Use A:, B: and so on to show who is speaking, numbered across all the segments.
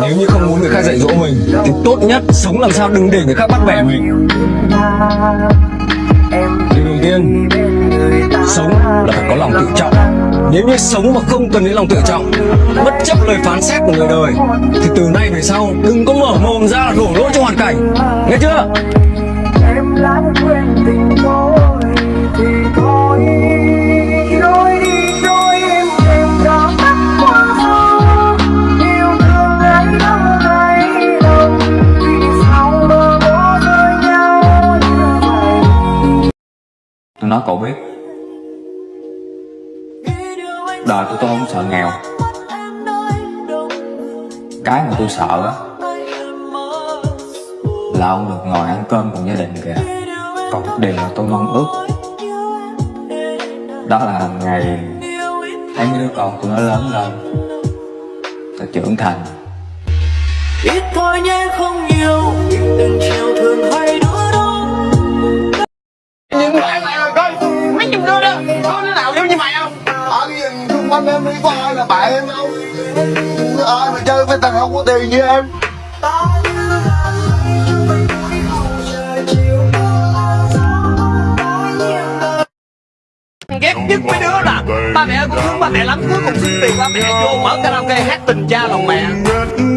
A: Nếu như không muốn người khác dạy dỗ mình, Thì tốt nhất sống làm sao đừng để người khác bắt bẻ mình. Điều đầu tiên, Sống là phải có lòng tự trọng. Nếu như sống mà không cần đến lòng tự trọng, Bất chấp lời phán xét của người đời, Thì từ nay về sau, Đừng có mở mồm ra là đổ lỗi cho hoàn cảnh. Nghe chưa?
B: Nói cậu biết. Đời của tôi không sợ nghèo. Cái mà tôi sợ á, Là ông được ngồi ăn cơm cùng gia đình kìa. Còn một điều mà tôi mong ước, Đó là ngày Thấy mấy đứa con tôi nó lớn lên Nó trưởng thành.
C: Ít thôi nhé, không nhiều. Từng chiều thường hay đứa
D: quanh em đi có ai là bạn em đâu. Ai mà chơi với thằng không có tiền như em?
E: Ghét nhất mấy đứa là ba mẹ cũng thương ba mẹ lắm cuối cùng xin tiền ba mẹ vô mở karaoke hát tình cha lòng mẹ.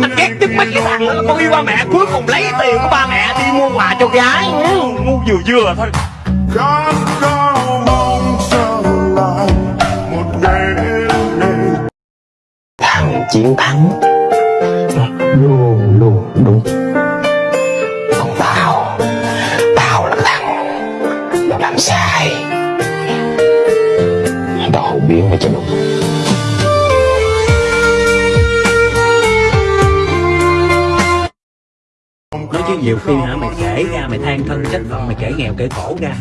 E: Anh ghét nhất mấy cái thằng đó là con yêu ba mẹ cuối cùng lấy tiền của ba mẹ đi mua quà cho gái. Ngu vừa vừa thôi
F: thằng chiến thắng. Luôn luôn đúng. Còn tao tao là thằng nó làm sai. Tao biến mà cho đúng.
G: Nói chứ nhiều khi hả, mày kể ra, mày than thân trách phận, mày kể nghèo kể khổ ra.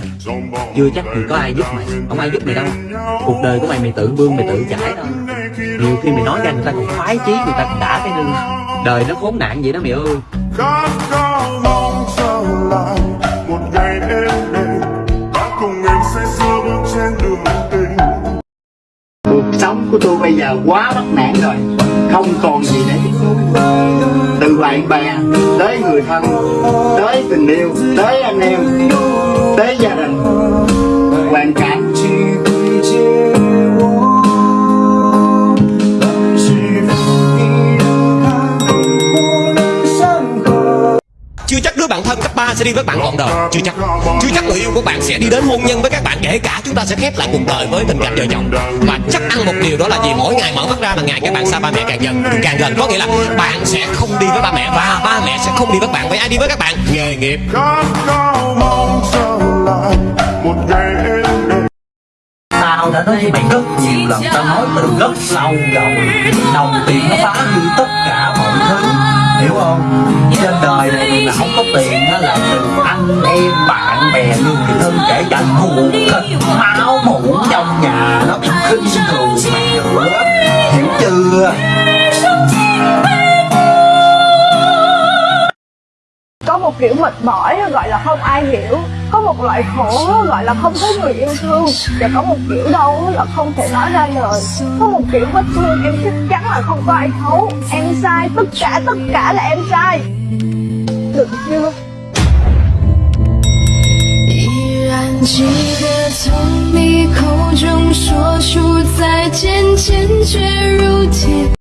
G: Chưa chắc thì có ai giúp mày. Không ai giúp mày đâu. Cuộc đời của mày mày tự bươn, mày tự trải thôi nhiều khi mày nói ra người ta còn khoái chí người ta còn đã cái nương đời nó khốn nạn vậy đó mày ơi.
D: Khát khao mong trở lại một ngày em đây ta cùng em sẽ sưa bước trên đường tình.
F: Cuộc sống của tôi bây giờ quá bất nạn rồi không còn gì để từ bạn bè tới người thân tới tình yêu tới anh em tới gia đình
E: đứa bạn thân cấp 3 sẽ đi với bạn trọn đời. Chưa chắc. chưa chắc người yêu của bạn sẽ đi đến hôn nhân với các bạn. Kể cả chúng ta sẽ khép lại cuộc đời với tình cảm vợ chồng. Và chắc ăn một điều đó là gì mỗi ngày mở mắt ra là ngày các bạn xa ba mẹ càng gần càng gần. Có nghĩa là bạn sẽ không đi với ba mẹ và ba mẹ sẽ không đi với bạn. Với ai đi với các bạn? Nghề nghiệp.
G: Tao đã nói với mày rất nhiều lần. Tao nói từ rất lâu rồi đồng tiền nó phá hư tất cả mọi thứ hiểu không? Trên đời này mình không có tiền đó là từ anh em, bạn bè, người thân, kể cả ruột thịt máu mủ trong nhà, nó cũng khinh thường mày nữa hiểu chưa?
H: Có một kiểu mệt mỏi gọi là không ai hiểu có một loại khổ gọi là không có người yêu thương và có một kiểu đau là không thể nói ra lời có một kiểu vết thương em chắc chắn là không có ai thấu em sai tất cả tất cả là em sai được chưa
I: 依然记得从你口中说出再见，坚决如铁。